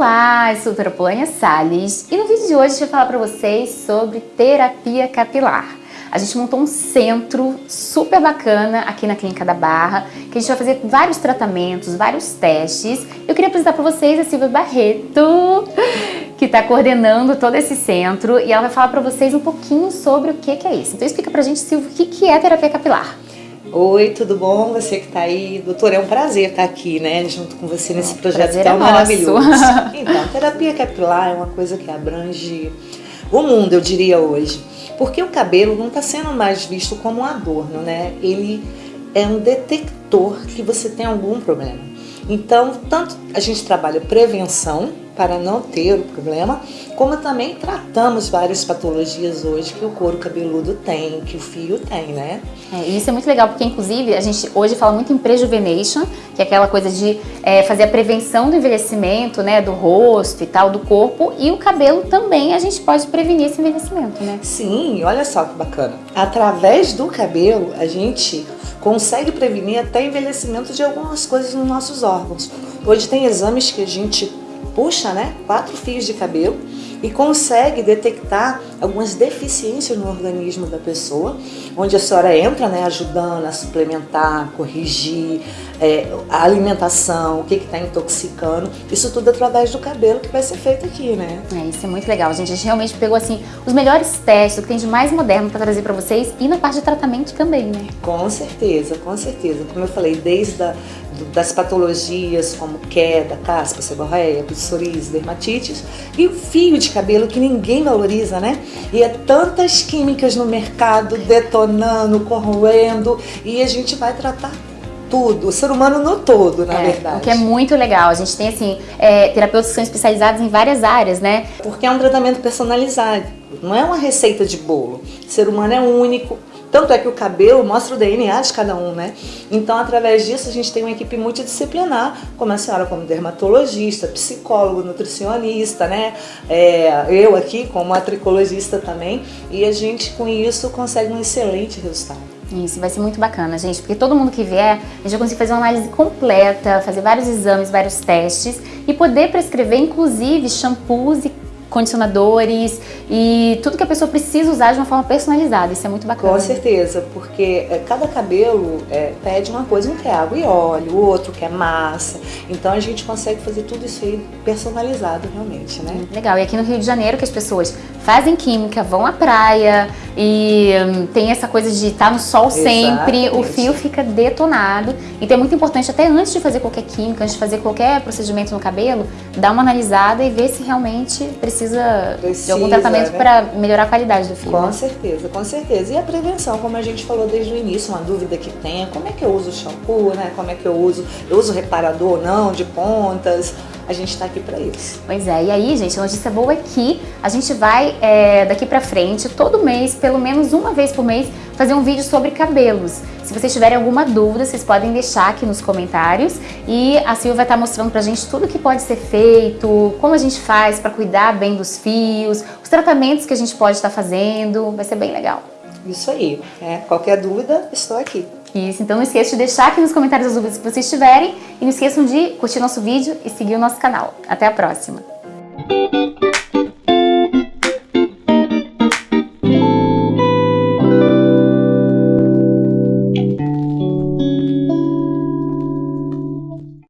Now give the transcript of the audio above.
Olá, eu sou a doutora Polânia Salles e no vídeo de hoje gente vai falar para vocês sobre terapia capilar. A gente montou um centro super bacana aqui na Clínica da Barra, que a gente vai fazer vários tratamentos, vários testes. Eu queria apresentar para vocês a Silvia Barreto, que está coordenando todo esse centro e ela vai falar para vocês um pouquinho sobre o que, que é isso. Então explica para a gente, Silvia, o que, que é terapia capilar. Oi, tudo bom? Você que está aí. Doutor, é um prazer estar aqui, né? Junto com você nesse projeto prazer tão é maravilhoso. Então, terapia capilar é uma coisa que abrange o mundo, eu diria hoje. Porque o cabelo não está sendo mais visto como um adorno, né? Ele é um detector que você tem algum problema. Então, tanto a gente trabalha prevenção para não ter o problema, como também tratamos várias patologias hoje que o couro cabeludo tem, que o fio tem, né? É, e isso é muito legal, porque inclusive a gente hoje fala muito em prejuvenation, que é aquela coisa de é, fazer a prevenção do envelhecimento, né, do rosto e tal, do corpo, e o cabelo também a gente pode prevenir esse envelhecimento, né? Sim, olha só que bacana. Através do cabelo, a gente consegue prevenir até envelhecimento de algumas coisas nos nossos órgãos. Hoje tem exames que a gente puxa, né, quatro fios de cabelo e consegue detectar algumas deficiências no organismo da pessoa, onde a senhora entra, né, ajudando a suplementar, corrigir é, a alimentação, o que está intoxicando, isso tudo através do cabelo que vai ser feito aqui, né? É, isso é muito legal, gente. A gente realmente pegou assim os melhores testes, o que tem de mais moderno para trazer para vocês e na parte de tratamento também, né? Com certeza, com certeza. Como eu falei, desde a, das patologias como queda, caspa, seborreia, psoríase, dermatites e o fio de cabelo que ninguém valoriza, né? E é tantas químicas no mercado detonando, corroendo e a gente vai tratar tudo, o ser humano no todo, na É, verdade. o que é muito legal. A gente tem, assim, é, terapeutas que são especializados em várias áreas, né? Porque é um tratamento personalizado, não é uma receita de bolo. O ser humano é único, tanto é que o cabelo mostra o DNA de cada um, né? Então, através disso, a gente tem uma equipe multidisciplinar, como a senhora como dermatologista, psicólogo, nutricionista, né? É, eu aqui como atricologista também, e a gente com isso consegue um excelente resultado. Isso, vai ser muito bacana, gente, porque todo mundo que vier, a gente vai conseguir fazer uma análise completa, fazer vários exames, vários testes e poder prescrever, inclusive, shampoos e condicionadores e tudo que a pessoa precisa usar de uma forma personalizada. Isso é muito bacana. Com certeza, porque é, cada cabelo é, pede uma coisa, um quer água e óleo, o outro quer massa. Então a gente consegue fazer tudo isso aí personalizado realmente, né? Legal. E aqui no Rio de Janeiro que as pessoas fazem química, vão à praia e hum, tem essa coisa de estar no sol sempre, o Exatamente. fio fica detonado. Então é muito importante, até antes de fazer qualquer química, antes de fazer qualquer procedimento no cabelo, dar uma analisada e ver se realmente precisa, de Precisa, algum tratamento né? para melhorar a qualidade do fio. Com né? certeza, com certeza. E a prevenção, como a gente falou desde o início, uma dúvida que tenha, como é que eu uso o shampoo, né? Como é que eu uso, eu uso reparador ou não, de pontas. A gente está aqui para isso. Pois é, e aí, gente, a notícia boa é que a gente vai, é, daqui pra frente, todo mês, pelo menos uma vez por mês, fazer um vídeo sobre cabelos. Se vocês tiverem alguma dúvida, vocês podem deixar aqui nos comentários e a Silvia vai estar mostrando pra gente tudo que pode ser feito, como a gente faz pra cuidar bem dos fios, os tratamentos que a gente pode estar fazendo, vai ser bem legal. Isso aí. né? Qualquer dúvida, estou aqui. Isso, então não esqueça de deixar aqui nos comentários as dúvidas que vocês tiverem e não esqueçam de curtir nosso vídeo e seguir o nosso canal. Até a próxima!